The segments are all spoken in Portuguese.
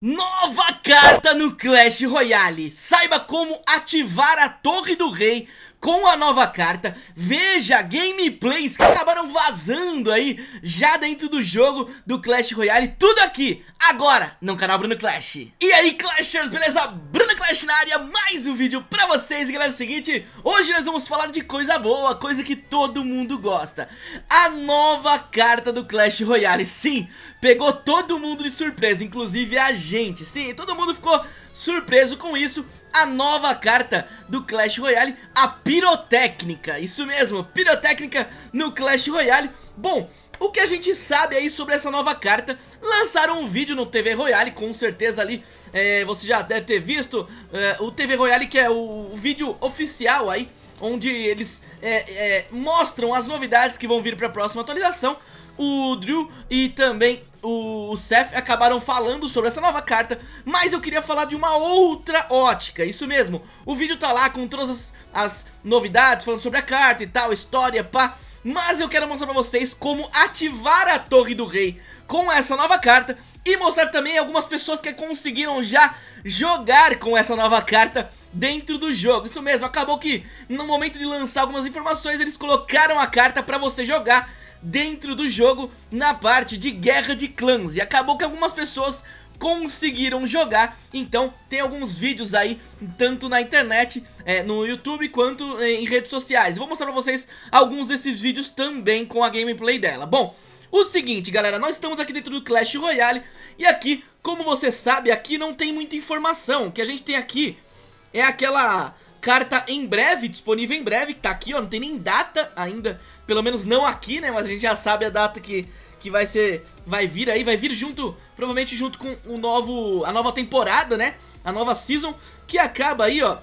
Nova carta no Clash Royale. Saiba como ativar a Torre do Rei com a nova carta, veja gameplays que acabaram vazando aí já dentro do jogo do Clash Royale, tudo aqui, agora, no canal Bruno Clash. E aí Clashers, beleza? Bruno Clash na área, mais um vídeo pra vocês, galera, é o seguinte, hoje nós vamos falar de coisa boa, coisa que todo mundo gosta, a nova carta do Clash Royale, sim, pegou todo mundo de surpresa, inclusive a gente, sim, todo mundo ficou surpreso com isso, a nova carta do Clash Royale, a Pirotécnica. Isso mesmo, Pirotécnica no Clash Royale. Bom, o que a gente sabe aí sobre essa nova carta Lançaram um vídeo no TV Royale, com certeza ali é, Você já deve ter visto é, o TV Royale que é o, o vídeo oficial aí Onde eles é, é mostram as novidades que vão vir para a próxima atualização o Drew e também o Seth acabaram falando sobre essa nova carta, mas eu queria falar de uma outra ótica, isso mesmo, o vídeo tá lá com todas as, as novidades, falando sobre a carta e tal, história, pá, mas eu quero mostrar pra vocês como ativar a Torre do Rei com essa nova carta e mostrar também algumas pessoas que conseguiram já jogar com essa nova carta dentro do jogo, isso mesmo, acabou que no momento de lançar algumas informações eles colocaram a carta pra você jogar dentro do jogo na parte de guerra de clãs. E acabou que algumas pessoas conseguiram jogar. Então tem alguns vídeos aí, tanto na internet, é, no YouTube quanto é, em redes sociais. Vou mostrar pra vocês alguns desses vídeos também com a gameplay dela. Bom, o seguinte galera, nós estamos aqui dentro do Clash Royale. E aqui, como você sabe, aqui não tem muita informação. O que a gente tem aqui é aquela carta em breve, disponível em breve, que tá aqui, ó, não tem nem data ainda, pelo menos não aqui, né, mas a gente já sabe a data que, que vai ser, vai vir aí, vai vir junto, provavelmente junto com o novo, a nova temporada, né, a nova season, que acaba aí, ó,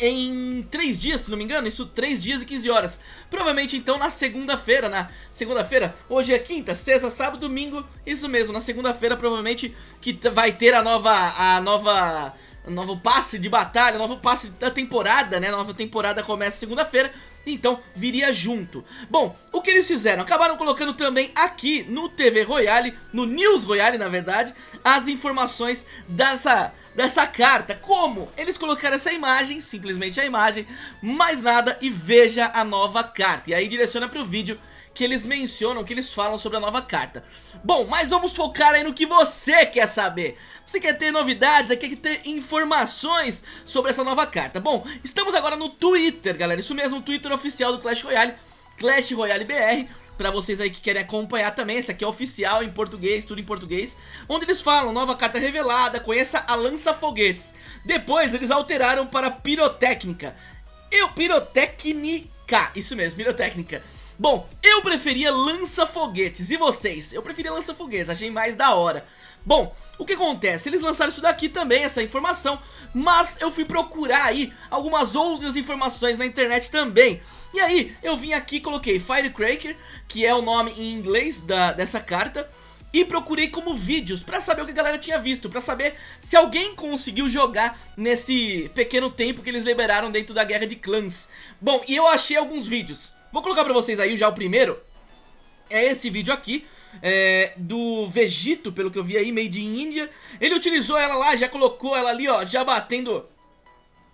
em 3 dias, se não me engano, isso 3 dias e 15 horas. Provavelmente então na segunda-feira, na segunda-feira, hoje é quinta, sexta, sábado, domingo Isso mesmo, na segunda-feira provavelmente que vai ter a nova, a nova novo passe de batalha, novo passe da temporada, né? Nova temporada começa segunda-feira, então viria junto. Bom, o que eles fizeram? Acabaram colocando também aqui no TV Royale, no News Royale, na verdade, as informações dessa dessa carta. Como? Eles colocaram essa imagem, simplesmente a imagem, mais nada e veja a nova carta. E aí direciona para o vídeo que eles mencionam, que eles falam sobre a nova carta. Bom, mas vamos focar aí no que você quer saber. Você quer ter novidades, quer ter informações sobre essa nova carta. Bom, estamos agora no Twitter, galera. Isso mesmo, o Twitter oficial do Clash Royale, Clash Royale BR. Pra vocês aí que querem acompanhar também, esse aqui é oficial em português, tudo em português Onde eles falam, nova carta revelada, conheça a lança-foguetes Depois eles alteraram para pirotécnica Eu, isso mesmo, pirotécnica Bom, eu preferia lança-foguetes, e vocês? Eu preferia lança-foguetes, achei mais da hora Bom, o que acontece? Eles lançaram isso daqui também, essa informação Mas eu fui procurar aí algumas outras informações na internet também E aí, eu vim aqui e coloquei Firecracker, que é o nome em inglês da, dessa carta e procurei como vídeos pra saber o que a galera tinha visto, pra saber se alguém conseguiu jogar nesse pequeno tempo que eles liberaram dentro da Guerra de Clãs. Bom, e eu achei alguns vídeos. Vou colocar pra vocês aí já o primeiro. É esse vídeo aqui. É, do Vegito, pelo que eu vi aí, made in India. Ele utilizou ela lá, já colocou ela ali, ó, já batendo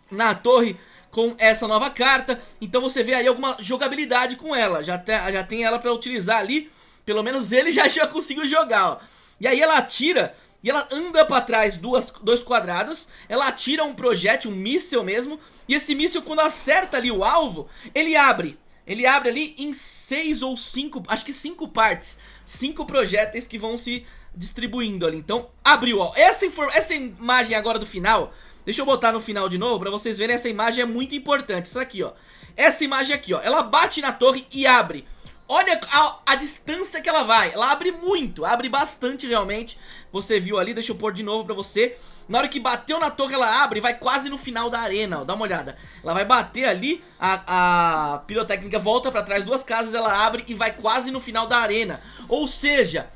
na torre com essa nova carta. Então você vê aí alguma jogabilidade com ela. Já, te, já tem ela pra utilizar ali. Pelo menos ele já, já conseguiu jogar, ó. E aí ela atira e ela anda pra trás duas, dois quadrados, ela atira um projétil, um míssil mesmo, e esse míssil quando acerta ali o alvo, ele abre ele abre ali em seis ou cinco, acho que cinco partes, cinco projéteis que vão se distribuindo ali. Então, abriu, ó. Essa, essa imagem agora do final, deixa eu botar no final de novo pra vocês verem, essa imagem é muito importante. Isso aqui, ó. Essa imagem aqui, ó. Ela bate na torre e abre. Olha a, a, distância que ela vai. Ela abre muito, abre bastante realmente. Você viu ali, deixa eu pôr de novo pra você. Na hora que bateu na torre ela abre Vai quase no final da arena, ó, dá uma olhada. Ela vai bater ali, a, a pirotécnica volta pra trás duas casas Ela abre e vai quase no final da arena. Ou seja,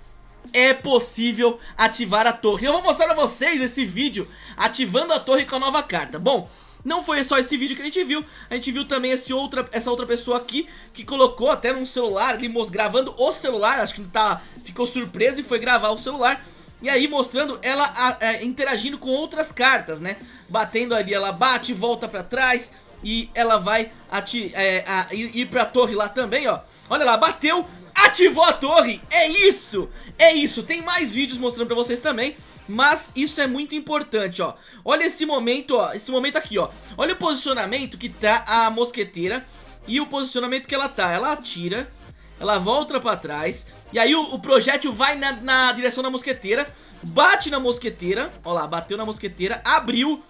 é possível ativar a torre. Eu vou mostrar pra vocês esse vídeo Ativando a torre com a nova carta. Bom, não foi só esse vídeo que a gente viu, a gente viu também esse outra, essa outra pessoa aqui que colocou até num celular, gravando o celular, acho que tá, ficou surpreso e foi gravar o celular. E aí mostrando ela a, a, interagindo com outras cartas, né? Batendo ali, ela bate, volta pra trás e ela vai ati é, a, ir pra torre lá também, ó. Olha lá, bateu, ativou a torre, é isso, é isso. Tem mais vídeos mostrando pra vocês também. Mas isso é muito importante, ó. Olha esse momento, ó. Esse momento aqui, ó. Olha o posicionamento que tá a mosqueteira E o posicionamento que ela tá. Ela atira Ela volta pra trás E aí o, o projétil vai na, na, direção da mosqueteira Bate na mosqueteira Ó lá, bateu na mosqueteira Abriu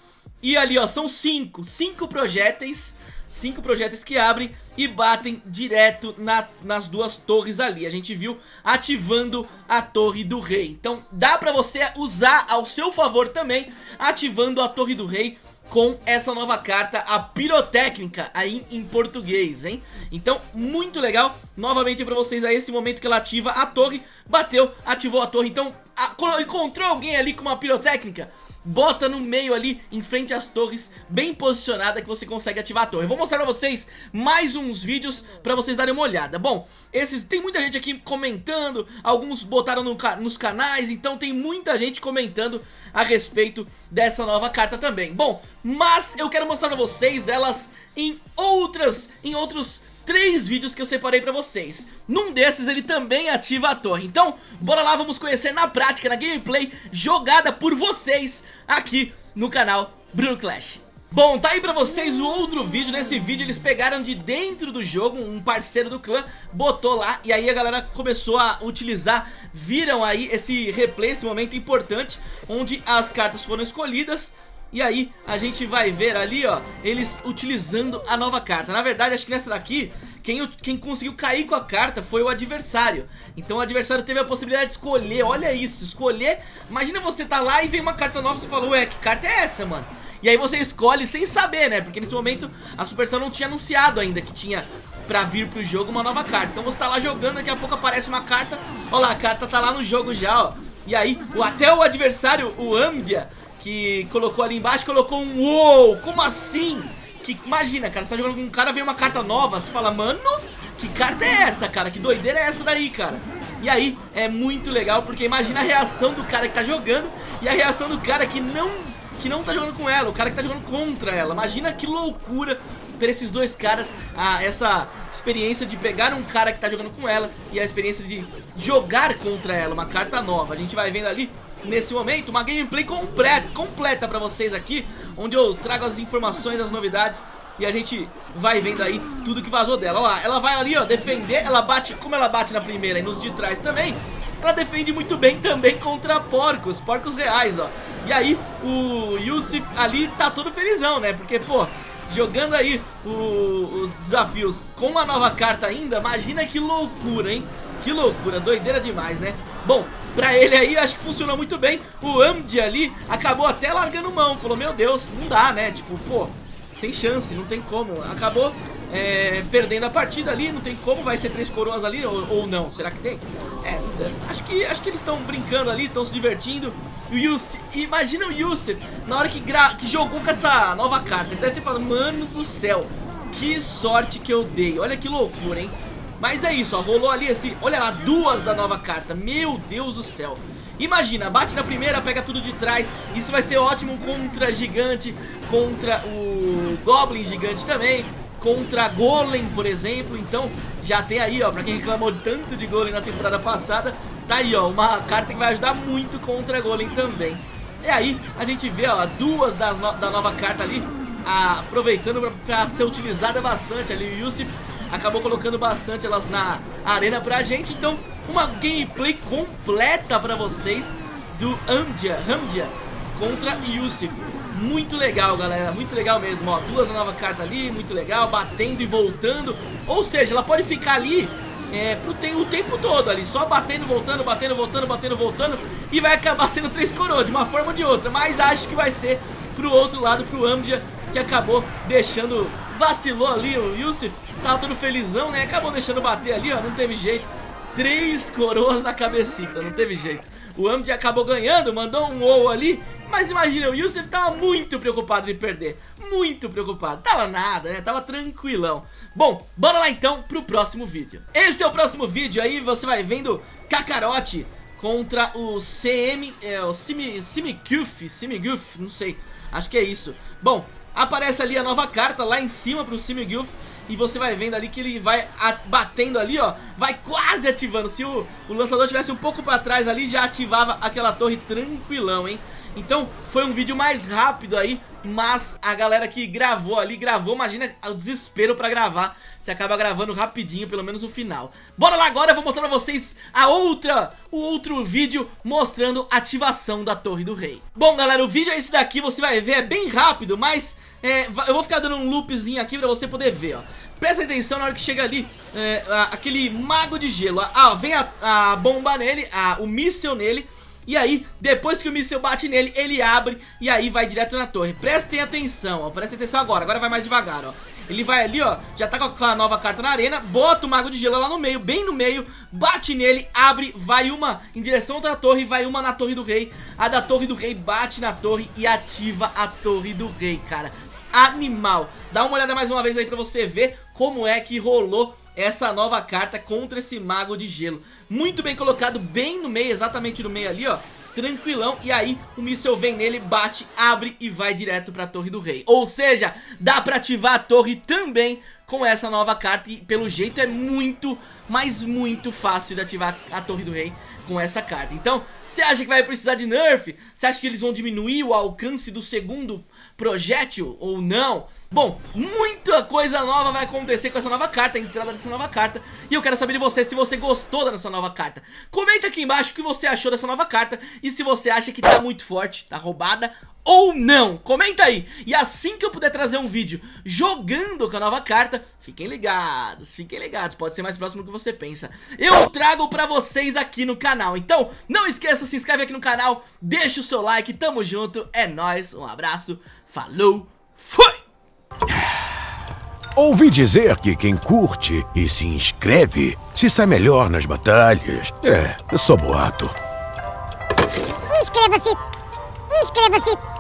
E ali, ó, são cinco. Cinco projéteis cinco projéteis que abrem e batem direto na, nas duas torres ali. A gente viu ativando a torre do rei. Então dá pra você usar ao seu favor também, ativando a torre do rei com essa nova carta, a pirotécnica, aí em português, hein? Então, muito legal, novamente pra vocês aí, esse momento que ela ativa a torre, bateu, ativou a torre, então, a, encontrou alguém ali com uma pirotécnica? Bota no meio ali, em frente às torres, bem posicionada que você consegue ativar a torre. Vou mostrar pra vocês mais uns vídeos pra vocês darem uma olhada. Bom, esses tem muita gente aqui comentando, alguns botaram no, nos canais, então tem muita gente comentando a respeito dessa nova carta também. Bom, mas eu quero mostrar pra vocês elas em outras, em outros três vídeos que eu separei pra vocês. Num desses ele também ativa a torre. Então, bora lá, vamos conhecer na prática, na gameplay Jogada por vocês aqui no canal Bruno Clash. Bom, tá aí pra vocês o outro vídeo, nesse vídeo eles pegaram de dentro do jogo, um parceiro do clã, botou lá e aí a galera começou a utilizar, viram aí esse replay, esse momento importante, onde as cartas foram escolhidas, e aí a gente vai ver ali, ó, eles utilizando a nova carta. Na verdade, acho que nessa daqui, quem, quem conseguiu cair com a carta foi o adversário. Então o adversário teve a possibilidade de escolher, olha isso, escolher. Imagina você tá lá e vem uma carta nova e você fala, ué, que carta é essa, mano? E aí você escolhe sem saber, né? Porque nesse momento a Supercell não tinha anunciado ainda que tinha pra vir pro jogo uma nova carta. Então você tá lá jogando, daqui a pouco aparece uma carta, olha lá, a carta tá lá no jogo já, ó. E aí, até o adversário, o Ambia, que colocou ali embaixo, colocou um uou, como assim? Que, imagina, cara, você tá jogando com um cara, vem uma carta nova, você fala, mano, que carta é essa, cara? Que doideira é essa daí, cara? E aí, é muito legal, porque imagina a reação do cara que tá jogando e a reação do cara que não, que não tá jogando com ela, o cara que tá jogando contra ela. Imagina que loucura ter esses dois caras, a, essa experiência de pegar um cara que tá jogando com ela e a experiência de jogar contra ela, uma carta nova. A gente vai vendo ali nesse momento uma gameplay completa, completa pra vocês aqui, onde eu trago as informações, as novidades e a gente vai vendo aí tudo que vazou dela. Olha lá, ela vai ali, ó, defender, ela bate, como ela bate na primeira e nos de trás também, ela defende muito bem também contra porcos, porcos reais, ó. E aí o Yusuf ali tá todo felizão, né, porque, pô, jogando aí o, os desafios com uma nova carta ainda, imagina que loucura, hein? Que loucura, doideira demais, né? Bom, pra ele aí acho que funcionou muito bem. O Amdi ali acabou até largando mão. Falou, meu Deus, não dá, né? Tipo, pô, sem chance, não tem como. Acabou é, perdendo a partida ali, não tem como, vai ser três coroas ali ou, ou não, será que tem? É, acho que, acho que eles estão brincando ali, estão se divertindo. O Yusuf, imagina o Yusuf na hora que, que jogou com essa nova carta. Ele deve ter falado, mano do céu, que sorte que eu dei. Olha que loucura, hein mas é isso, ó, rolou ali assim, olha lá, duas da nova carta, meu Deus do céu. Imagina, bate na primeira, pega tudo de trás, isso vai ser ótimo contra gigante, contra o Goblin gigante também, contra Golem, por exemplo, então já tem aí, ó, pra quem reclamou tanto de Golem na temporada passada, tá aí, ó, uma carta que vai ajudar muito contra Golem também. E aí, a gente vê, ó, duas das no da nova carta ali, a, aproveitando pra, pra, ser utilizada bastante ali, o Yusuf acabou colocando bastante elas na arena pra gente. Então, uma gameplay completa pra vocês do Amdia, Amdia contra Yusuf. Muito legal, galera, muito legal mesmo, ó, duas nova carta ali, muito legal, batendo e voltando, ou seja, ela pode ficar ali é, pro tem, o tempo todo ali, só batendo, voltando, batendo, voltando, batendo, voltando, e vai acabar sendo três coroas, de uma forma ou de outra, mas acho que vai ser pro outro lado, pro Amdia, que acabou deixando, vacilou ali o Yusuf, Tava todo felizão, né? Acabou deixando bater ali, ó. Não teve jeito. Três coroas na cabecita, não teve jeito. O Amd acabou ganhando, mandou um ou ali. Mas imagina, o Yusuf tava muito preocupado em perder. Muito preocupado. Tava nada, né? Tava tranquilão. Bom, bora lá então pro próximo vídeo. Esse é o próximo vídeo aí, você vai vendo Kakarote contra o CM, é, o Simiguf, Simiguf, não sei, acho que é isso. Bom, aparece ali a nova carta lá em cima pro Simiguf e você vai vendo ali que ele vai batendo ali, ó. Vai quase ativando. Se o, o lançador estivesse um pouco pra trás ali Já ativava aquela torre tranquilão, hein? Então foi um vídeo mais rápido aí Mas a galera que gravou ali Gravou, imagina o desespero pra gravar. Você acaba gravando rapidinho, pelo menos o final. Bora lá agora, eu vou mostrar pra vocês A outra, o outro vídeo Mostrando a ativação da Torre do Rei. Bom galera, o vídeo é esse daqui Você vai ver, é bem rápido, mas é, eu vou ficar dando um loopzinho aqui pra você poder ver, ó. Presta atenção na hora que chega ali é, a, aquele mago de gelo Ah, vem a, a bomba nele, a, o míssel nele e aí, depois que o míssil bate nele, ele abre e aí vai direto na torre. Prestem atenção, ó, prestem atenção agora, agora vai mais devagar, ó. Ele vai ali, ó, já tá com a nova carta na arena Bota o Mago de Gelo lá no meio, bem no meio Bate nele, abre, vai uma em direção a outra torre Vai uma na Torre do Rei. A da Torre do Rei bate na torre e ativa a Torre do Rei, cara. Animal. Dá uma olhada mais uma vez aí pra você ver como é que rolou essa nova carta contra esse mago de gelo. Muito bem colocado, bem no meio, exatamente no meio ali, ó. Tranquilão, e aí o míssel vem nele, bate, abre e vai direto pra Torre do Rei Ou seja, dá pra ativar a torre também com essa nova carta E pelo jeito é muito, mas muito fácil de ativar a Torre do Rei com essa carta Então, você acha que vai precisar de nerf? Você acha que eles vão diminuir o alcance do segundo projétil ou não? Bom, muita coisa nova vai acontecer com essa nova carta, a entrada dessa nova carta. E eu quero saber de você se você gostou dessa nova carta. Comenta aqui embaixo o que você achou dessa nova carta E se você acha que tá muito forte, tá roubada ou não, comenta aí. E assim que eu puder trazer um vídeo jogando com a nova carta Fiquem ligados, fiquem ligados, pode ser mais próximo do que você pensa. Eu trago pra vocês aqui no canal. Então não esqueça, se inscreve aqui no canal Deixa o seu like, tamo junto, é nóis Um abraço, falou, fui! Ouvi dizer que quem curte e se inscreve se sai melhor nas batalhas. É, só boato. Inscreva-se! Inscreva-se!